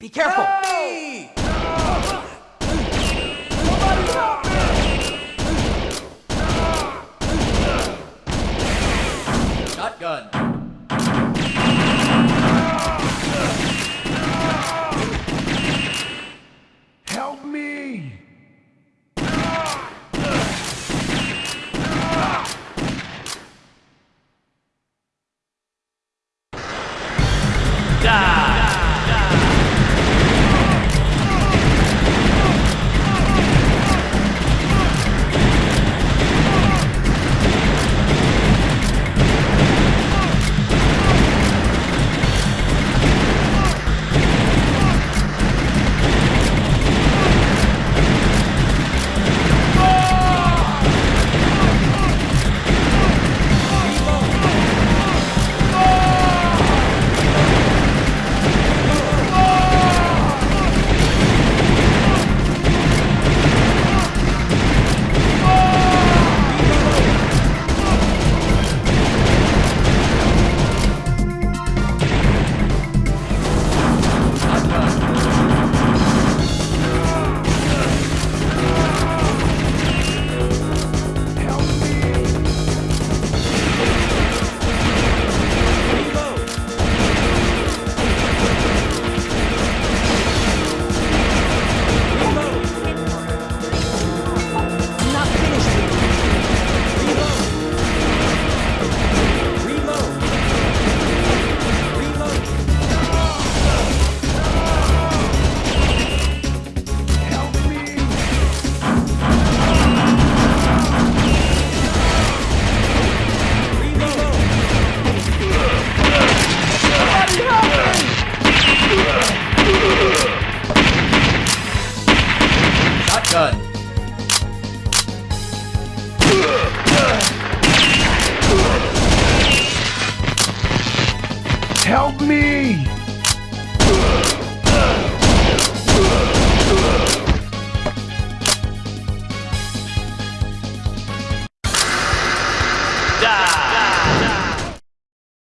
Be careful! Hey! Shotgun. Help me!